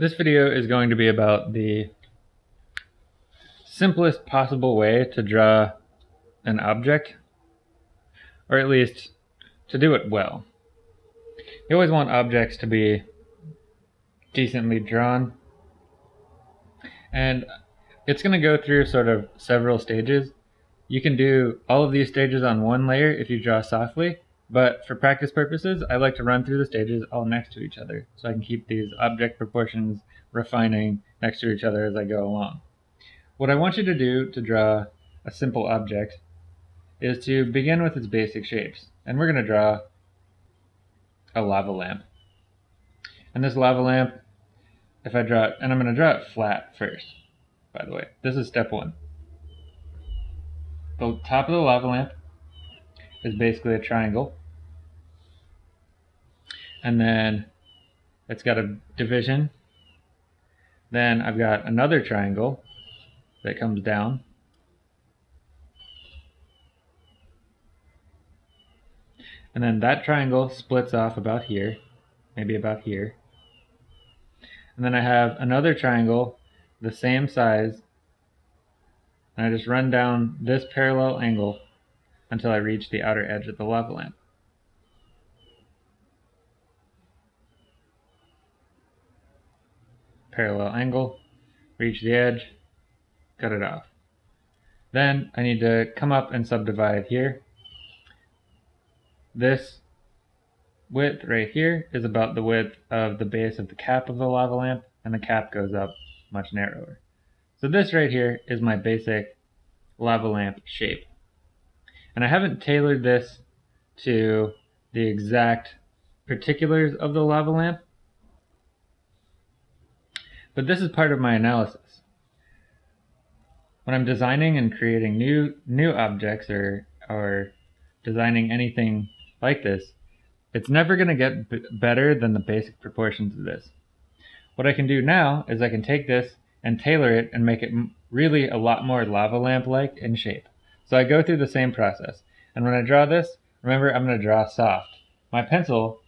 This video is going to be about the simplest possible way to draw an object, or at least to do it well. You always want objects to be decently drawn, and it's going to go through sort of several stages. You can do all of these stages on one layer if you draw softly, but for practice purposes, I like to run through the stages all next to each other so I can keep these object proportions refining next to each other as I go along. What I want you to do to draw a simple object is to begin with its basic shapes. And we're going to draw a lava lamp. And this lava lamp, if I draw it, and I'm going to draw it flat first, by the way. This is step one. The top of the lava lamp is basically a triangle and then it's got a division. Then I've got another triangle that comes down. And then that triangle splits off about here, maybe about here. And then I have another triangle the same size and I just run down this parallel angle until I reach the outer edge of the lava lamp. parallel angle, reach the edge, cut it off. Then I need to come up and subdivide here. This width right here is about the width of the base of the cap of the lava lamp, and the cap goes up much narrower. So this right here is my basic lava lamp shape. And I haven't tailored this to the exact particulars of the lava lamp, but this is part of my analysis. When I'm designing and creating new new objects or or designing anything like this, it's never going to get better than the basic proportions of this. What I can do now is I can take this and tailor it and make it really a lot more lava lamp-like in shape. So I go through the same process. And when I draw this, remember I'm going to draw soft. My pencil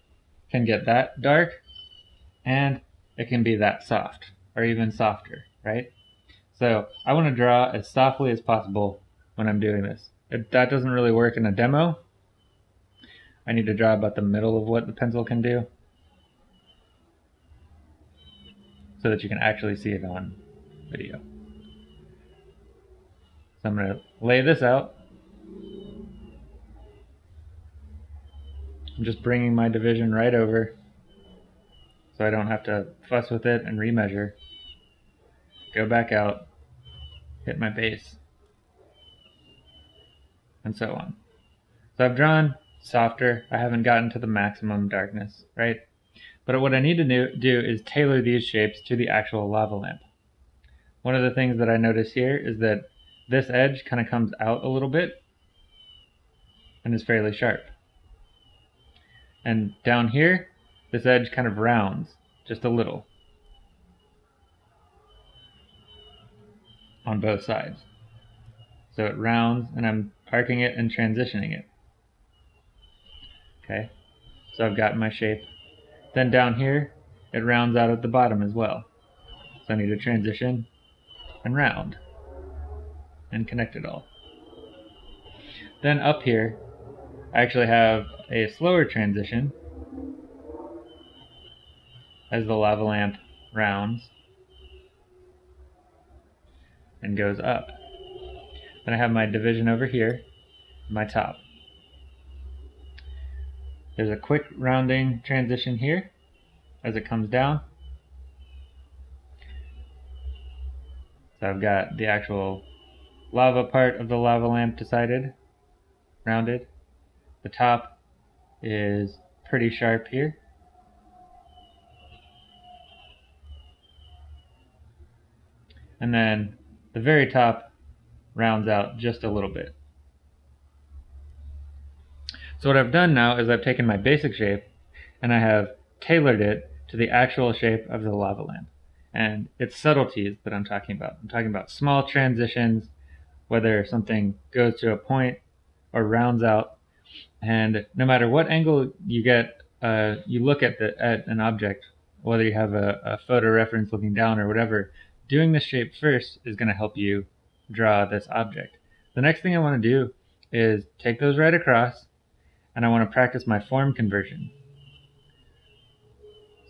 can get that dark and it can be that soft or even softer, right? So I want to draw as softly as possible when I'm doing this. If that doesn't really work in a demo, I need to draw about the middle of what the pencil can do so that you can actually see it on video. So I'm going to lay this out. I'm just bringing my division right over so I don't have to fuss with it and remeasure. Go back out, hit my base, and so on. So I've drawn softer. I haven't gotten to the maximum darkness, right? But what I need to do is tailor these shapes to the actual lava lamp. One of the things that I notice here is that this edge kind of comes out a little bit and is fairly sharp. And down here, this edge kind of rounds just a little on both sides. So it rounds and I'm arcing it and transitioning it. Okay, so I've got my shape. Then down here, it rounds out at the bottom as well. So I need to transition and round and connect it all. Then up here, I actually have a slower transition as the lava lamp rounds and goes up. Then I have my division over here, my top. There's a quick rounding transition here as it comes down. So I've got the actual lava part of the lava lamp decided, rounded. The top is pretty sharp here. and then the very top rounds out just a little bit. So what I've done now is I've taken my basic shape and I have tailored it to the actual shape of the lava lamp. And it's subtleties that I'm talking about. I'm talking about small transitions, whether something goes to a point or rounds out. And no matter what angle you get, uh, you look at the at an object whether you have a, a photo reference looking down or whatever, doing the shape first is going to help you draw this object. The next thing I want to do is take those right across and I want to practice my form conversion.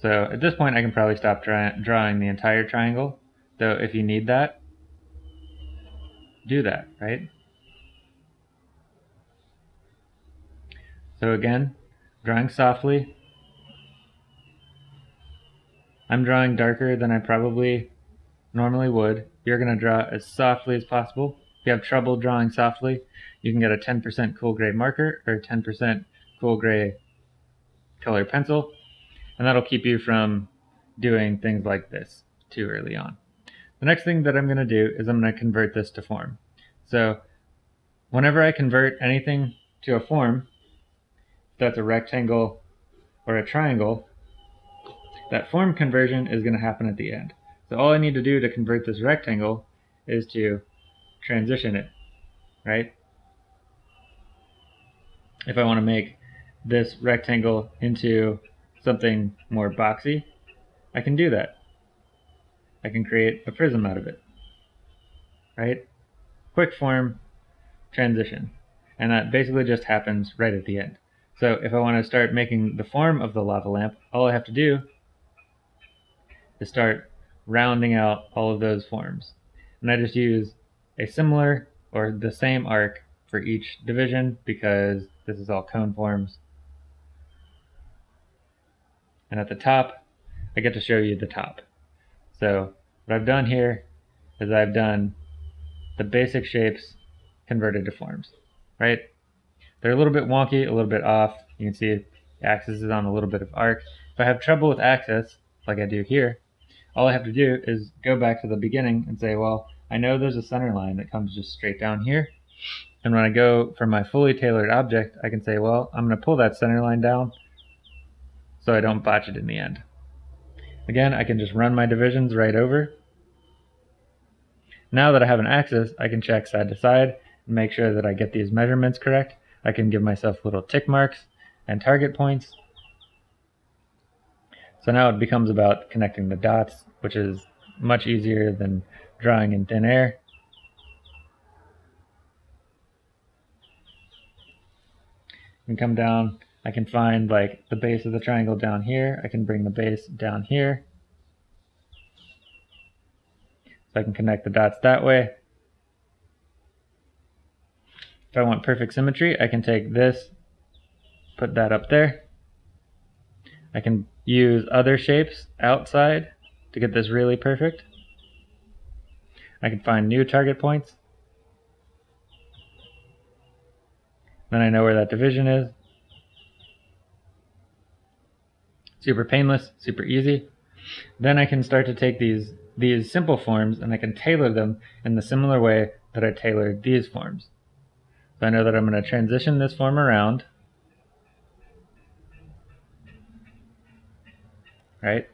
So at this point I can probably stop drawing the entire triangle, though if you need that, do that, right? So again, drawing softly. I'm drawing darker than I probably normally would. You're going to draw as softly as possible. If you have trouble drawing softly, you can get a 10% cool gray marker or 10% cool gray color pencil, and that'll keep you from doing things like this too early on. The next thing that I'm going to do is I'm going to convert this to form. So whenever I convert anything to a form, that's a rectangle or a triangle, that form conversion is going to happen at the end. So all I need to do to convert this rectangle is to transition it, right? If I want to make this rectangle into something more boxy, I can do that. I can create a prism out of it, right? Quick form transition. And that basically just happens right at the end. So if I want to start making the form of the lava lamp, all I have to do is start rounding out all of those forms. And I just use a similar or the same arc for each division because this is all cone forms. And at the top, I get to show you the top. So what I've done here is I've done the basic shapes converted to forms, right? They're a little bit wonky, a little bit off. You can see the axis is on a little bit of arc. If I have trouble with axis, like I do here, all I have to do is go back to the beginning and say, well, I know there's a center line that comes just straight down here. And when I go for my fully tailored object, I can say, well, I'm going to pull that center line down so I don't botch it in the end. Again, I can just run my divisions right over. Now that I have an axis, I can check side to side and make sure that I get these measurements correct. I can give myself little tick marks and target points. So now it becomes about connecting the dots, which is much easier than drawing in thin air. And come down, I can find like the base of the triangle down here. I can bring the base down here. So I can connect the dots that way. If I want perfect symmetry, I can take this, put that up there. I can use other shapes outside to get this really perfect. I can find new target points. Then I know where that division is. Super painless, super easy. Then I can start to take these, these simple forms and I can tailor them in the similar way that I tailored these forms. So I know that I'm going to transition this form around. Right?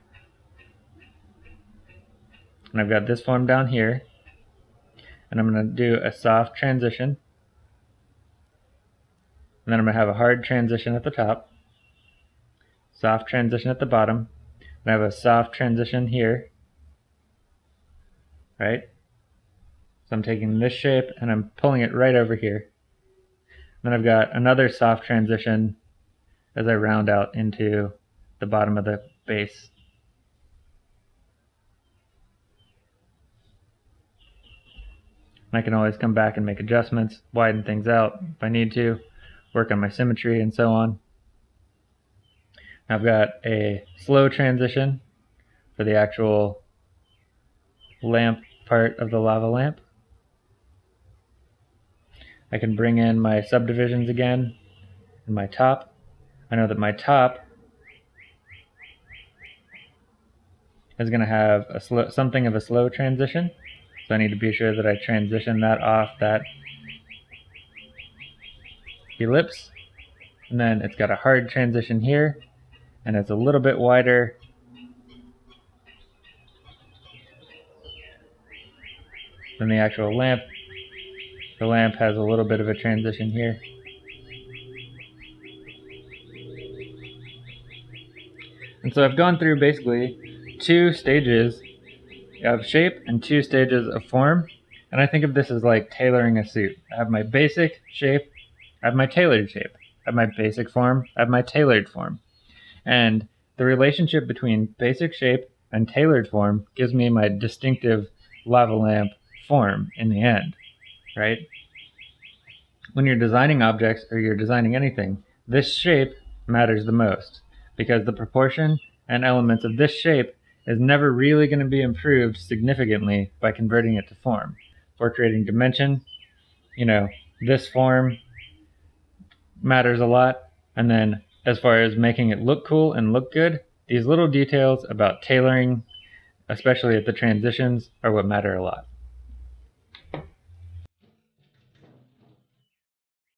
And I've got this form down here. And I'm going to do a soft transition. And then I'm going to have a hard transition at the top. Soft transition at the bottom. I have a soft transition here. Right? So I'm taking this shape and I'm pulling it right over here. Then I've got another soft transition as I round out into the bottom of the base. I can always come back and make adjustments, widen things out if I need to, work on my symmetry and so on. I've got a slow transition for the actual lamp part of the lava lamp. I can bring in my subdivisions again and my top. I know that my top is going to have a slow, something of a slow transition. So I need to be sure that I transition that off that ellipse. And then it's got a hard transition here. And it's a little bit wider than the actual lamp the lamp has a little bit of a transition here. And so I've gone through basically two stages of shape and two stages of form. And I think of this as like tailoring a suit. I have my basic shape, I have my tailored shape. I have my basic form, I have my tailored form. And the relationship between basic shape and tailored form gives me my distinctive lava lamp form in the end, right? When you're designing objects or you're designing anything, this shape matters the most because the proportion and elements of this shape is never really going to be improved significantly by converting it to form. For creating dimension, you know, this form matters a lot. And then as far as making it look cool and look good, these little details about tailoring, especially at the transitions, are what matter a lot.